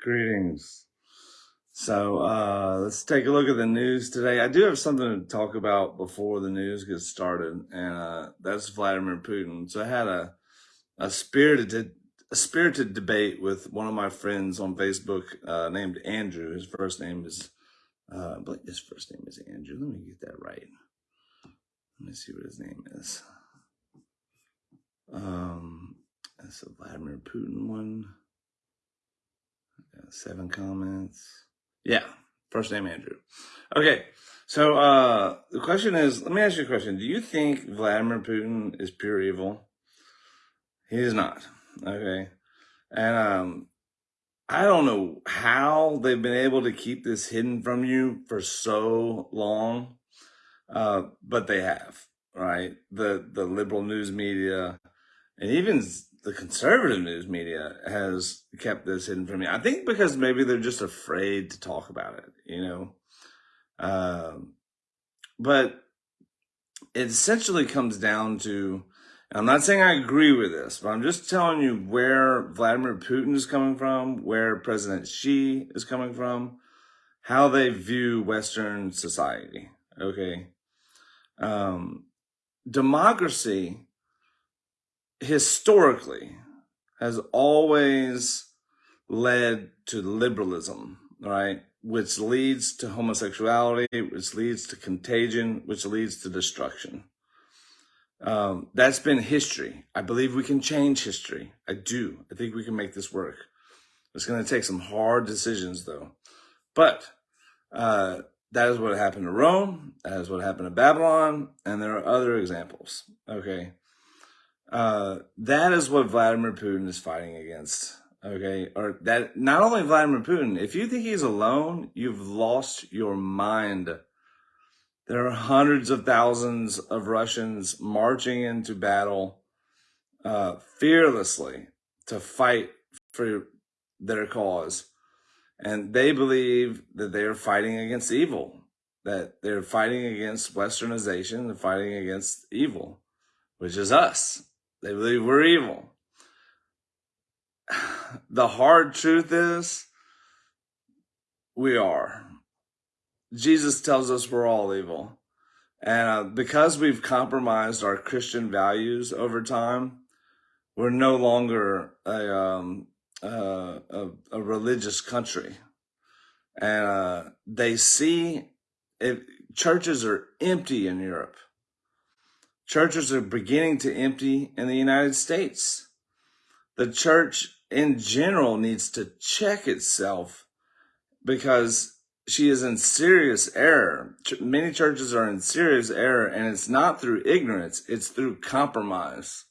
Greetings. So uh, let's take a look at the news today. I do have something to talk about before the news gets started, and uh, that's Vladimir Putin. So I had a a spirited a spirited debate with one of my friends on Facebook uh, named Andrew. His first name is uh, I his first name is Andrew. Let me get that right. Let me see what his name is. Um, that's a Vladimir Putin one. Seven comments. Yeah, first name Andrew. Okay, so uh, the question is, let me ask you a question. Do you think Vladimir Putin is pure evil? He is not. Okay, and um, I don't know how they've been able to keep this hidden from you for so long, uh, but they have. Right, the the liberal news media and even the conservative news media has kept this hidden from me. I think because maybe they're just afraid to talk about it, you know. Um, but it essentially comes down to I'm not saying I agree with this, but I'm just telling you where Vladimir Putin is coming from, where President Xi is coming from, how they view Western society. Okay. Um, democracy historically has always led to liberalism, right? Which leads to homosexuality, which leads to contagion, which leads to destruction. Um, that's been history. I believe we can change history. I do. I think we can make this work. It's going to take some hard decisions, though. But uh, that is what happened to Rome. That is what happened to Babylon. And there are other examples. Okay. Uh, that is what Vladimir Putin is fighting against. Okay. Or that not only Vladimir Putin, if you think he's alone, you've lost your mind. There are hundreds of thousands of Russians marching into battle uh, fearlessly to fight for their cause. And they believe that they are fighting against evil, that they're fighting against westernization, they're fighting against evil, which is us. They believe we're evil. The hard truth is, we are. Jesus tells us we're all evil. And uh, because we've compromised our Christian values over time, we're no longer a, um, uh, a, a, religious country. And uh, they see if churches are empty in Europe. Churches are beginning to empty in the United States. The church in general needs to check itself because she is in serious error. Many churches are in serious error, and it's not through ignorance, it's through compromise.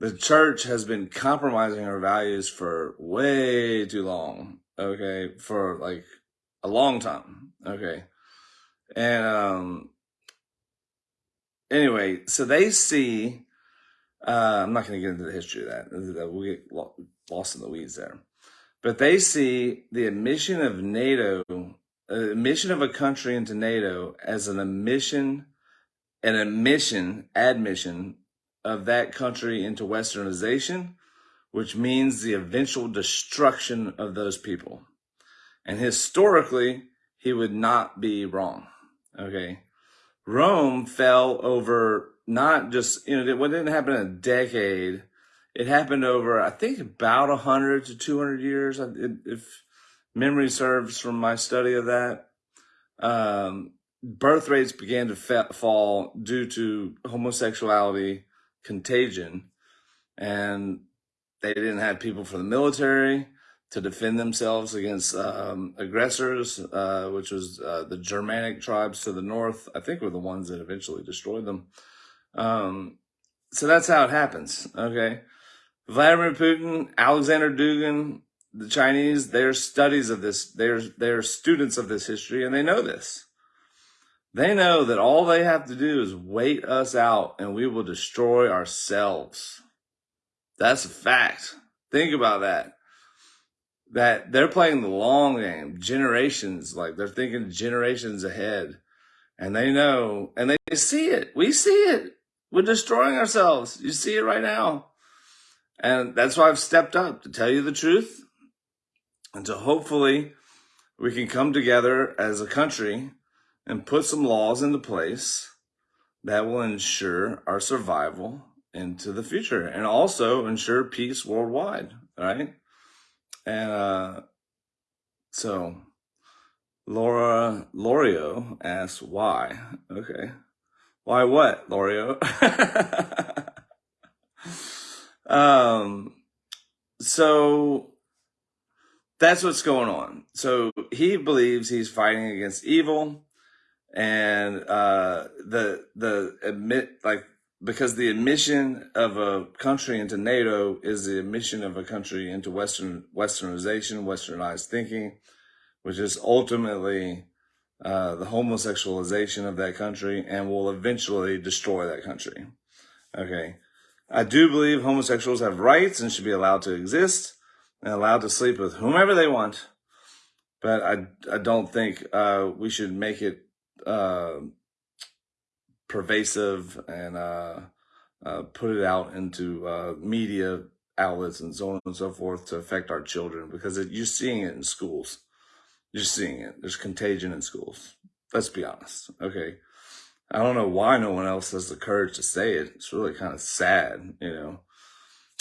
The church has been compromising her values for way too long, okay, for like a long time, okay. And um, anyway, so they see. Uh, I'm not going to get into the history of that. We'll get lost in the weeds there. But they see the admission of NATO, uh, admission of a country into NATO as an admission, an admission, admission of that country into westernization, which means the eventual destruction of those people. And historically, he would not be wrong. Okay. Rome fell over not just, you know, what didn't happen in a decade. It happened over, I think, about 100 to 200 years, if memory serves from my study of that. Um, birth rates began to fall due to homosexuality contagion, and they didn't have people for the military to defend themselves against um, aggressors, uh, which was uh, the Germanic tribes to the north. I think were the ones that eventually destroyed them. Um, so that's how it happens. Okay. Vladimir Putin, Alexander Dugin, the Chinese, they're studies of this. They're, they're students of this history and they know this. They know that all they have to do is wait us out and we will destroy ourselves. That's a fact. Think about that that they're playing the long game, generations, like they're thinking generations ahead. And they know, and they see it. We see it. We're destroying ourselves. You see it right now. And that's why I've stepped up to tell you the truth And so hopefully we can come together as a country and put some laws into place that will ensure our survival into the future and also ensure peace worldwide, right? And uh, so Laura Lorio asks why. Okay. Why what, Lorio? um so that's what's going on. So he believes he's fighting against evil and uh the the admit like because the admission of a country into NATO is the admission of a country into Western Westernization, Westernized thinking, which is ultimately uh, the homosexualization of that country and will eventually destroy that country. Okay. I do believe homosexuals have rights and should be allowed to exist and allowed to sleep with whomever they want. But I, I don't think uh, we should make it uh, pervasive and uh, uh, put it out into uh, media outlets and so on and so forth to affect our children because it, you're seeing it in schools. You're seeing it. There's contagion in schools. Let's be honest. Okay. I don't know why no one else has the courage to say it. It's really kind of sad, you know.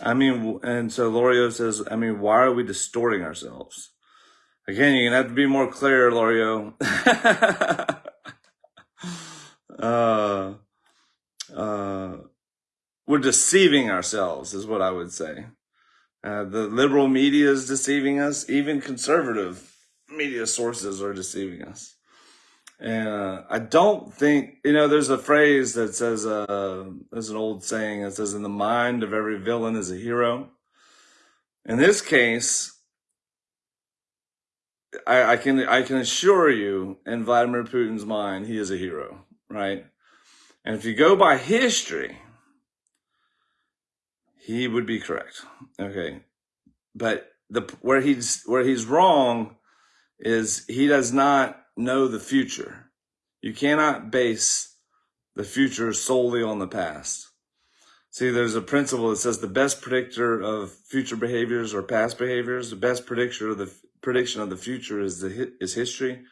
I mean, and so Lorio says, I mean, why are we distorting ourselves? Again, you're gonna have to be more clear, Lorio. uh, uh, we're deceiving ourselves, is what I would say. Uh, the liberal media is deceiving us. Even conservative media sources are deceiving us. And uh, I don't think, you know, there's a phrase that says, uh, there's an old saying that says, in the mind of every villain is a hero. In this case, I, I can I can assure you, in Vladimir Putin's mind, he is a hero, right? And if you go by history, he would be correct. Okay, but the where he's where he's wrong is he does not know the future. You cannot base the future solely on the past. See, there's a principle that says the best predictor of future behaviors or past behaviors. The best predictor of the prediction of the future is the is history.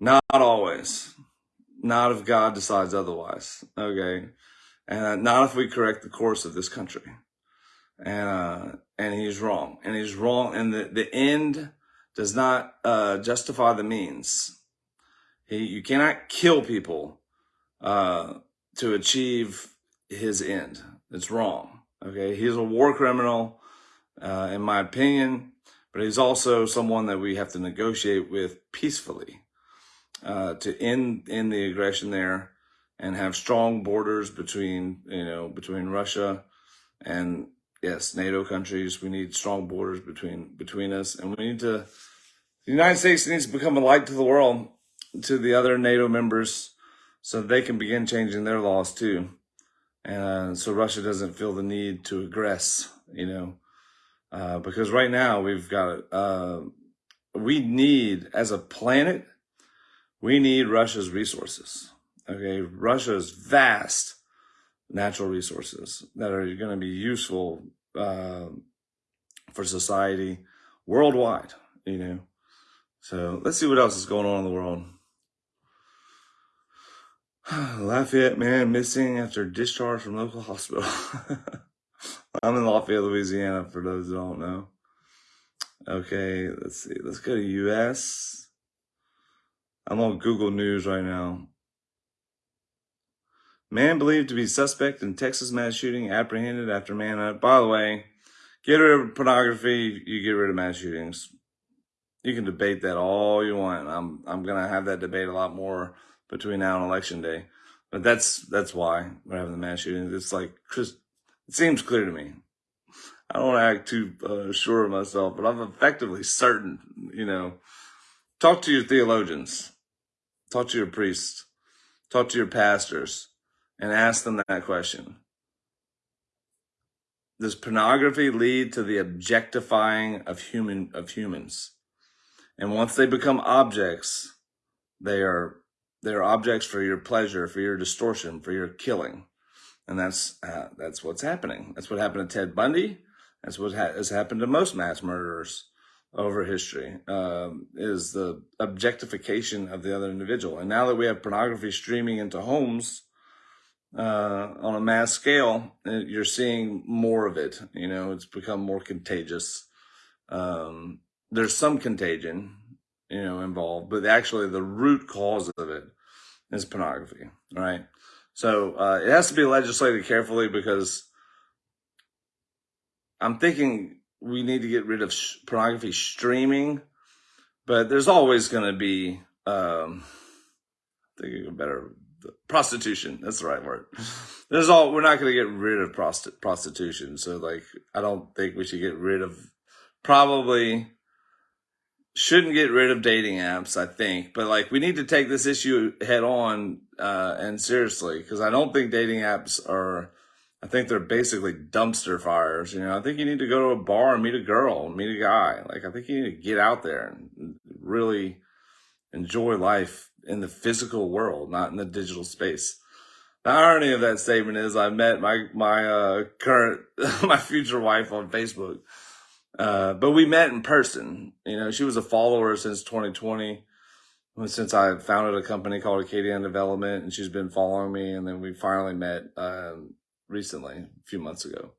Not always. Not if God decides otherwise. Okay, and not if we correct the course of this country. And uh, and he's wrong. And he's wrong. And the the end does not uh, justify the means. He, you cannot kill people uh, to achieve his end. It's wrong. Okay, he's a war criminal, uh, in my opinion, but he's also someone that we have to negotiate with peacefully uh, to end end the aggression there and have strong borders between you know between Russia and yes NATO countries. We need strong borders between between us, and we need to. The United States needs to become a light to the world, to the other NATO members, so they can begin changing their laws too and uh, so Russia doesn't feel the need to aggress, you know, uh, because right now we've got uh, we need as a planet, we need Russia's resources. Okay, Russia's vast natural resources that are going to be useful uh, for society worldwide. You know, so let's see what else is going on in the world. Lafayette man missing after discharge from local hospital. I'm in Lafayette, Louisiana, for those who don't know. Okay, let's see. Let's go to U.S. I'm on Google News right now. Man believed to be suspect in Texas mass shooting apprehended after manhunt. By the way, get rid of pornography, you get rid of mass shootings. You can debate that all you want. I'm I'm gonna have that debate a lot more between now and election day. But that's that's why we're having the mass shootings. It's like Chris. It seems clear to me. I don't act too uh, sure of myself, but I'm effectively certain. You know, talk to your theologians, talk to your priests, talk to your pastors, and ask them that question. Does pornography lead to the objectifying of human of humans? And once they become objects, they are they're objects for your pleasure, for your distortion, for your killing. And that's, uh, that's what's happening. That's what happened to Ted Bundy. That's what ha has happened to most mass murderers. Over history um, is the objectification of the other individual. And now that we have pornography streaming into homes uh, on a mass scale, uh, you're seeing more of it. You know, it's become more contagious. Um, there's some contagion, you know, involved, but actually the root cause of it is pornography, right? So uh, it has to be legislated carefully because I'm thinking we need to get rid of pornography streaming, but there's always going to be, um, I think a better prostitution. That's the right word. There's all, we're not going to get rid of prosti- prostitution. So like, I don't think we should get rid of probably shouldn't get rid of dating apps, I think, but like we need to take this issue head on uh, and seriously because I don't think dating apps are. I think they're basically dumpster fires. You know, I think you need to go to a bar and meet a girl, meet a guy. Like I think you need to get out there and really enjoy life in the physical world, not in the digital space. The irony of that statement is I met my my uh, current my future wife on Facebook uh, but we met in person. You know, she was a follower since 2020, since I founded a company called Acadian Development, and she's been following me. And then we finally met um, recently, a few months ago.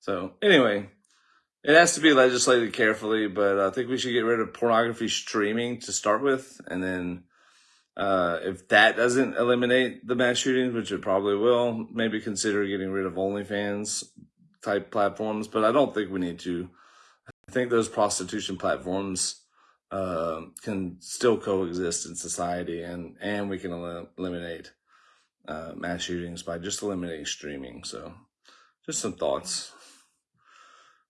So anyway, it has to be legislated carefully, but I think we should get rid of pornography streaming to start with, and then. Uh, if that doesn't eliminate the mass shootings, which it probably will, maybe consider getting rid of OnlyFans type platforms. But I don't think we need to I think those prostitution platforms uh, can still coexist in society, and and we can el- eliminate uh, mass shootings by just eliminating streaming. So, just some thoughts.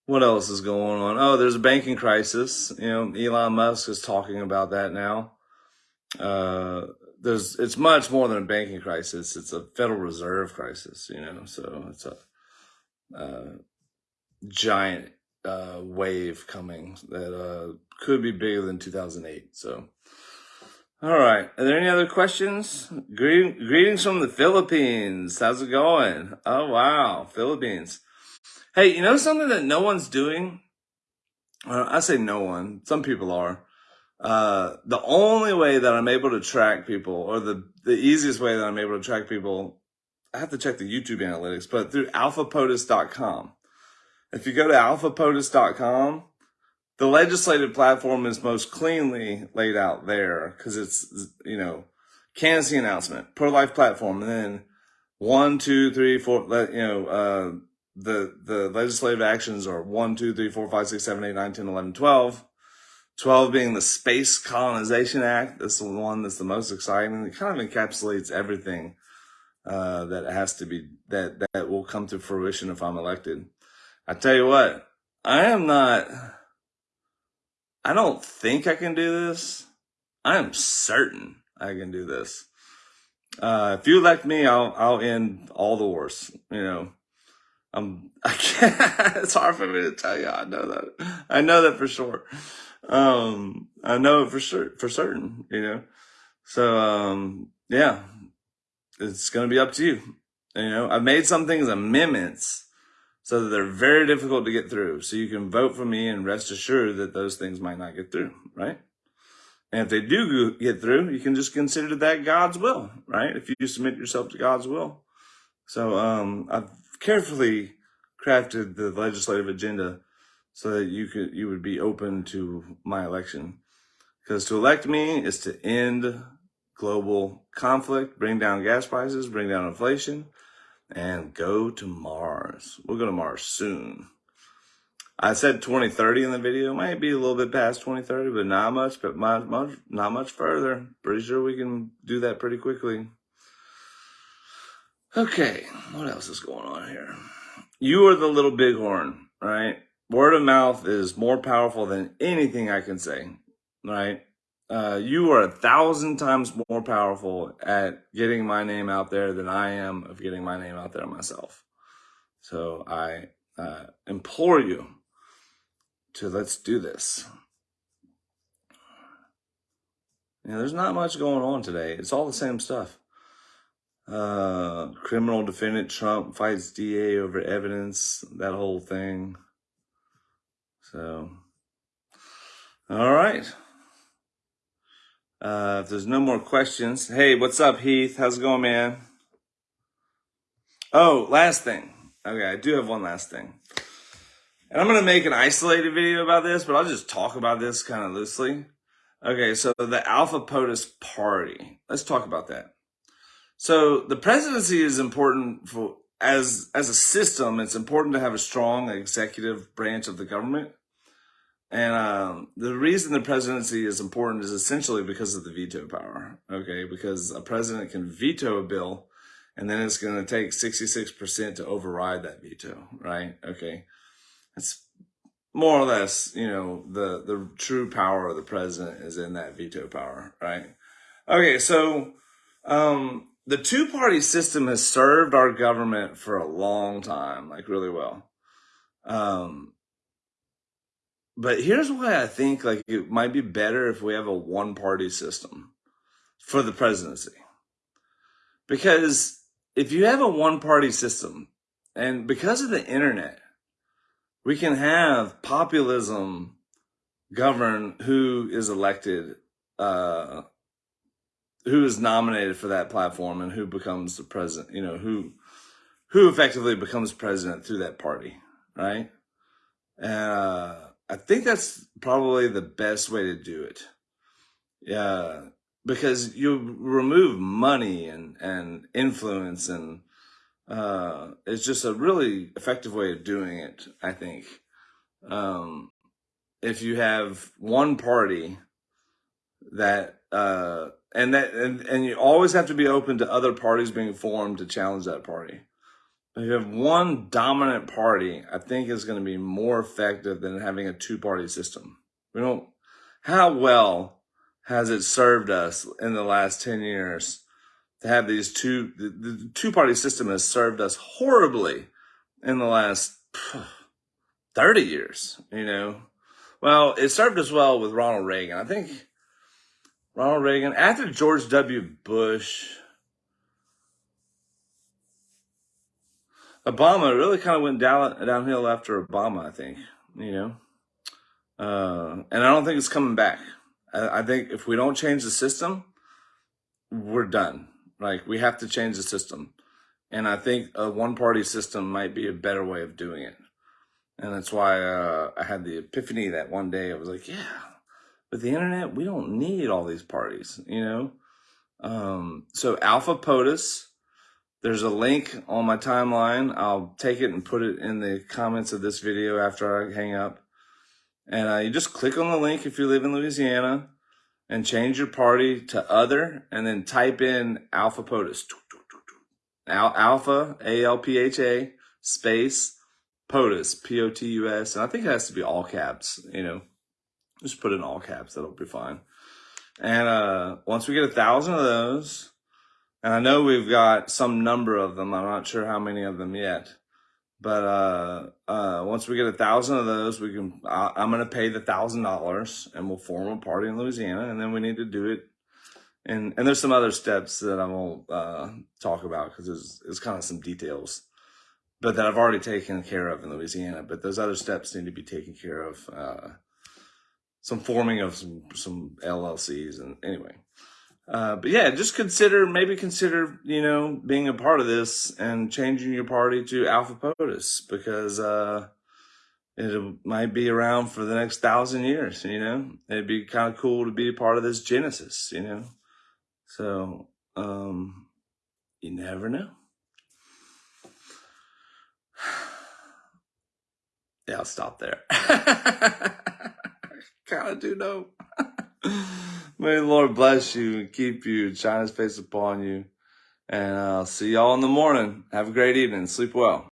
What else is going on? Oh, there's a banking crisis. You know, Elon Musk is talking about that now. Uh, there's it's much more than a banking crisis. It's a Federal Reserve crisis. You know, so it's a uh, giant uh, wave coming that uh, could be bigger than 2008. So, all right. Are there any other questions? Greet- greetings from the Philippines. How's it going? Oh, wow. Philippines. Hey, you know something that no one's doing? I say no one. Some people are. Uh, the only way that I'm able to track people, or the, the easiest way that I'm able to track people, I have to check the YouTube analytics, but through alphapotus.com. If you go to alphapotus.com, the legislative platform is most cleanly laid out there because it's, you know, candidacy announcement, pro life platform, and then one, two, three, four, you know, uh, the, the legislative actions are one, two, three, four, five, six, seven, eight, nine, 10, 11, 12. 12 being the Space Colonization Act. That's the one that's the most exciting. It kind of encapsulates everything uh, that has to be, that, that will come to fruition if I'm elected. I tell you what, I am not, I don't think I can do this. I am certain I can do this. Uh, if you elect me, I'll, I'll end all the wars, you know. I'm, I can't, it's hard for me to tell you. I know that. I know that for sure. Um, I know for sure, for certain, you know. So, um, yeah, it's going to be up to you. You know, I've made some things amendments so that they're very difficult to get through. So you can vote for me and rest assured that those things might not get through, right? And if they do get through, you can just consider that God's will, right? If you submit yourself to God's will. So um, I've carefully crafted the legislative agenda so that you could you would be open to my election. Because to elect me is to end global conflict, bring down gas prices, bring down inflation, and go to Mars. We'll go to Mars soon. I said 2030 in the video. Might be a little bit past 2030, but not much, but much, much, not much further. Pretty sure we can do that pretty quickly. Okay, what else is going on here? You are the little bighorn, right? Word of mouth is more powerful than anything I can say, right? Uh, you are a thousand times more powerful at getting my name out there than I am of getting my name out there myself. So I uh, implore you to let's do this. You know, there's not much going on today. It's all the same stuff. Uh, criminal defendant Trump fights DA over evidence, that whole thing. So All right. Uh, if there's no more questions, hey, what's up, Heath? How's it going, man? Oh, last thing. Okay, I do have one last thing. And I'm going to make an isolated video about this, but I'll just talk about this kind of loosely. Okay, so the Alpha POTUS party. Let's talk about that. So the presidency is important for as as a system. It's important to have a strong executive branch of the government, and um, the reason the presidency is important is essentially because of the veto power. Okay, because a president can veto a bill, and then it's going to take sixty six percent to override that veto. Right? Okay, that's more or less, you know, the the true power of the president is in that veto power. Right? Okay, so. Um, the two party system has served our government for a long time, like really well. Um, but here's why I think like it might be better if we have a one party system for the presidency. Because if you have a one party system and because of the internet, we can have populism govern who is elected uh, who is nominated for that platform and who becomes the president, you know, who who effectively becomes president through that party, right? Uh, I think that's probably the best way to do it. Yeah, because you remove money and and influence and uh, it's just a really effective way of doing it. I think um, if you have one party that uh, and that and, and you always have to be open to other parties being formed to challenge that party. If you have one dominant party, I think is going to be more effective than having a two party system. We don't, how well has it served us in the last 10 years to have these two, the, the two party system has served us horribly in the last 30 years, you know? Well, it served us well with Ronald Reagan. I think Ronald Reagan, after George W. Bush, Obama really kind of went down, downhill after Obama, I think, you know. Uh, and I don't think it's coming back. I, I think if we don't change the system, we're done. Like, we have to change the system. And I think a one party system might be a better way of doing it. And that's why uh, I had the epiphany that one day I was like, yeah, with the internet, we don't need all these parties, you know? Um, so Alpha POTUS, there's a link on my timeline. I'll take it and put it in the comments of this video after I hang up. And uh, you just click on the link if you live in Louisiana and change your party to other and then type in Alpha POTUS. Al- Alpha, A-L-P-H-A, space, POTUS, P-O-T-U-S. And I think it has to be all caps, you know. Just put in all caps. That'll be fine. And uh, once we get a thousand of those, and I know we've got some number of them. I'm not sure how many of them yet. But uh, uh, once we get a thousand of those, we can. I, I'm going to pay the thousand dollars, and we'll form a party in Louisiana, and then we need to do it. And and there's some other steps that I won't uh, talk about because there's, there's kind of some details, but that I've already taken care of in Louisiana. But those other steps need to be taken care of uh, some forming of some some LLCs and anyway. Uh, but yeah, just consider maybe consider you know being a part of this and changing your party to Alpha POTUS because uh, it might be around for the next thousand years. You know, it'd be kind of cool to be a part of this genesis. You know, so um, you never know. Yeah, I'll stop there. kind of do know. May the Lord bless you and keep you, and shine his face upon you. And I'll see y'all in the morning. Have a great evening. Sleep well.